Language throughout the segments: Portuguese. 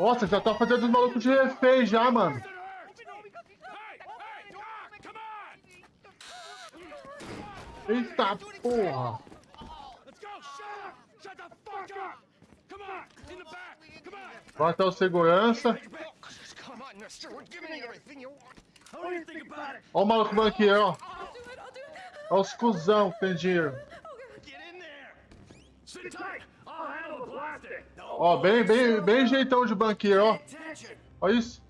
Nossa, já tá fazendo os malucos de refém já, mano. Eita porra! Vai até o segurança. Ó o maluco banqueiro, ó. Ó os cuzão que tem dinheiro. Ó, bem, bem, bem jeitão de banqueiro, ó. Ó isso.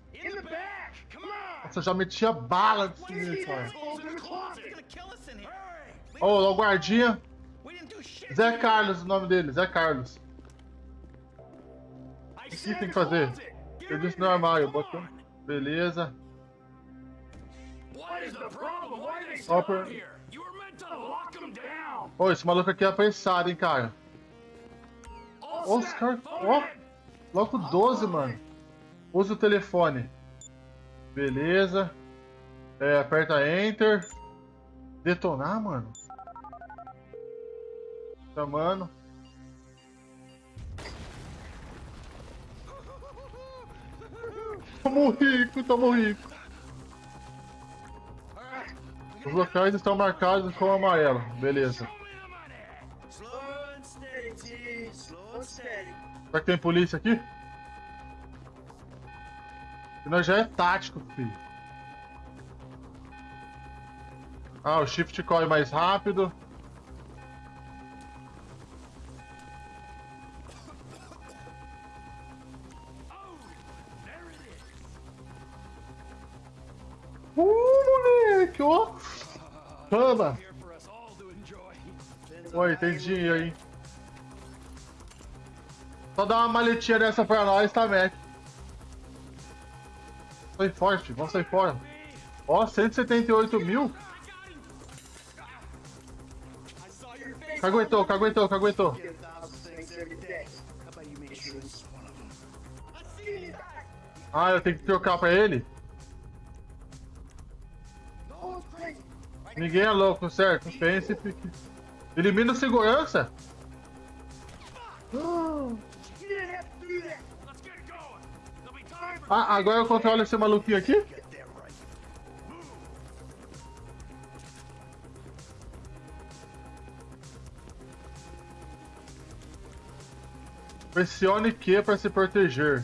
Nossa, já metia bala de sinistro, cara. Ó, o guardinha. Zé Carlos, o nome dele, Zé Carlos. O que tem que fazer? Eu disse no armário, botou. Beleza. Ó. Ô, esse maluco aqui é apressado, hein, cara. Ó, os caras. Ó, logo 12, mano. Usa o telefone. Beleza. É, aperta Enter. Detonar, mano. Chamando. Tamo rico, tamo rico. Os locais estão marcados com amarelo. Beleza. Será que tem polícia aqui? Nós já é tático, filho. Ah, o shift corre mais rápido. Uh, moleque, ó. Toma. Oi, tem dinheiro aí. Só dá uma maletinha dessa pra nós, tá, Mac? Sai forte, vamos sair fora. Ó, 178 mil. Caguetou, caguetou, caguetou. Ah, eu tenho que trocar pra ele? Ninguém é louco, certo? Pense e Elimina o segurança. Ah, agora eu controlo esse maluquinho aqui? Pressione Q para se proteger.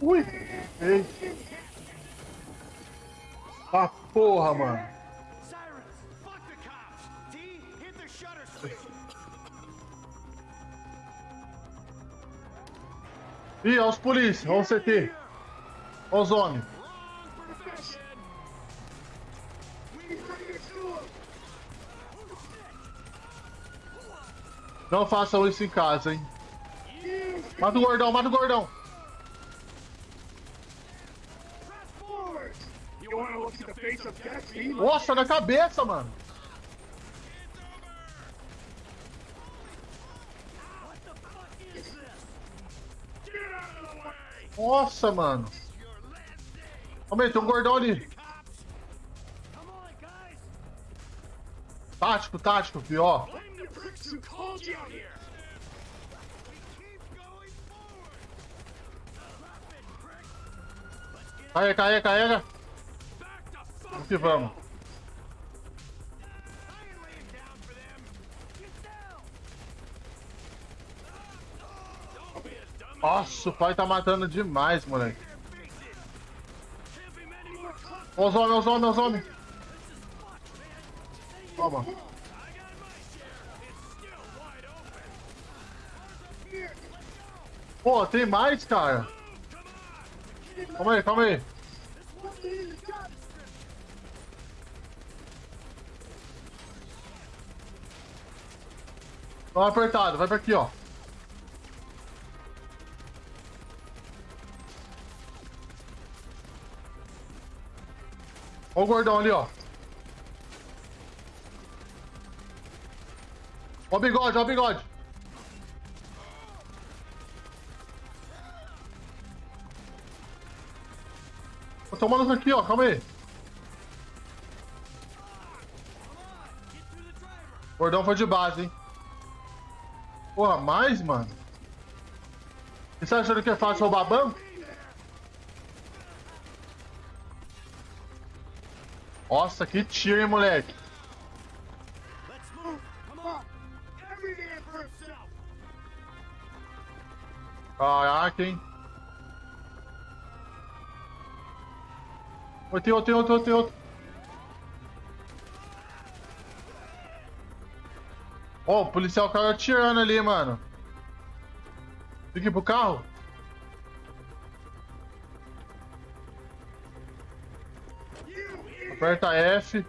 Ui! Ei! Ah, porra, mano! Ih, olha os polícia, olha o CT. Olha os homens. Não façam isso em casa, hein. Mata o gordão, mata o gordão. Nossa, na cabeça, mano. Nossa, mano. Calma tem um gordão ali. Tático, tático, pior. Carrega, carrega, carrega. Vamos que vamos. Nossa, o pai tá matando demais, moleque. Olha os homens, os homens, os homens. Toma. Pô, tem mais, cara. Calma aí, calma aí. Vai apertado, vai pra aqui, ó. Olha o gordão ali, ó. Ó o bigode, ó o bigode. Tô tomando aqui, ó. Calma aí. O Gordão foi de base, hein? Porra, mais, mano? E você achando que é fácil roubar banco? Nossa, que tiro, hein, moleque? Caraca, hein? Oi, tem outro, tem outro, tem outro. Ó, o policial caiu atirando ali, mano. Fique pro carro. Aperta F.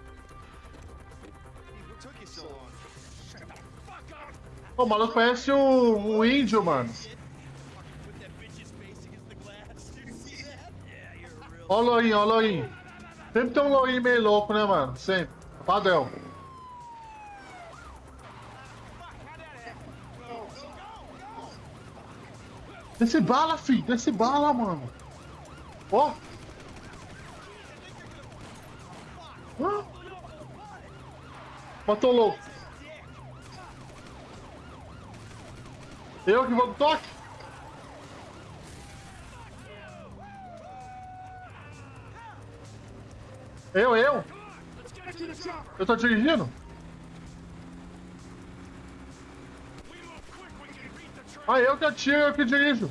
Pô, o maluco parece um, um índio, mano. Ó o lourinho, ó o lourinho. Sempre tem um lourinho meio louco, né, mano? Sempre. Padrão. Desce bala, filho. Desce bala, mano. Ó. Matou louco. Eu que vou no toque? Eu, eu? Eu tô dirigindo? Ah, eu que atiro, eu que dirijo.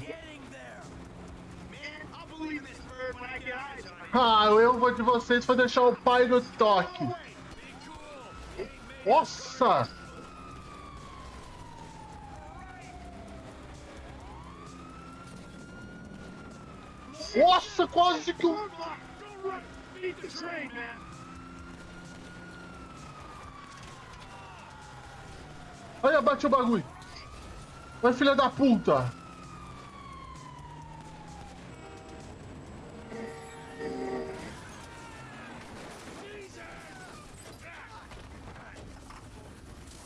Ah, o vou de vocês foi deixar o pai no toque. Nossa! Nossa, quase que um... Olha, bate o bagulho. Vai, filha da puta.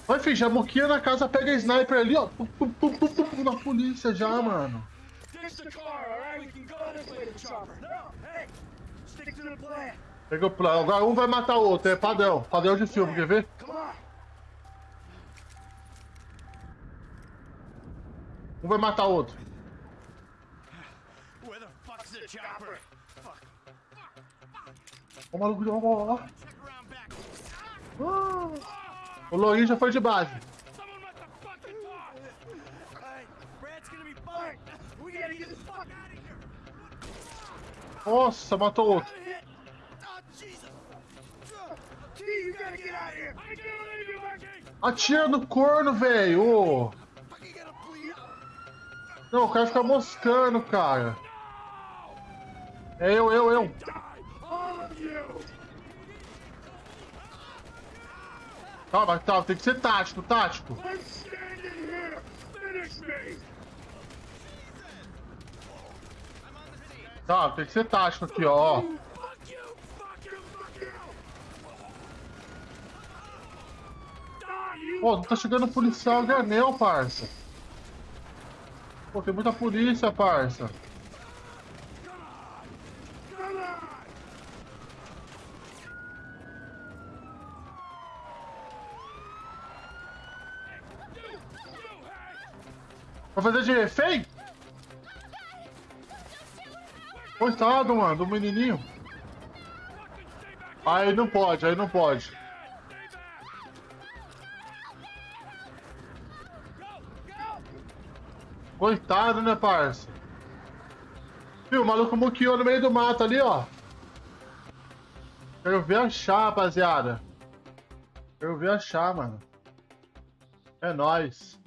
Vai, filho, já moquinha na casa, pega a sniper ali, ó. Pum, pum, pum, pum, pum, na polícia já, mano. Pega o plano. Agora um vai matar o outro, é padrão. Padrão de filme, quer ver? Um vai matar o outro. Ó, o maluco, ó, ó, ó. Ah. O Lourinho já foi de base. Nossa, matou outro. Atira no corno, velho. Não, o cara fica moscando, cara. É eu, eu, eu. Calma, tá, tem que ser tático, tático. Tá, tem que ser tático aqui, ó. Pô, não tá chegando policial granel, parça. Pô, tem muita polícia, parça. Vai fazer de refém? Coitado, mano, do menininho. Aí não pode, aí não pode. Coitado, né, parça? Viu, o maluco muqueou no meio do mato ali, ó. Quero ver achar, rapaziada. Quero ver achar, mano. É nóis.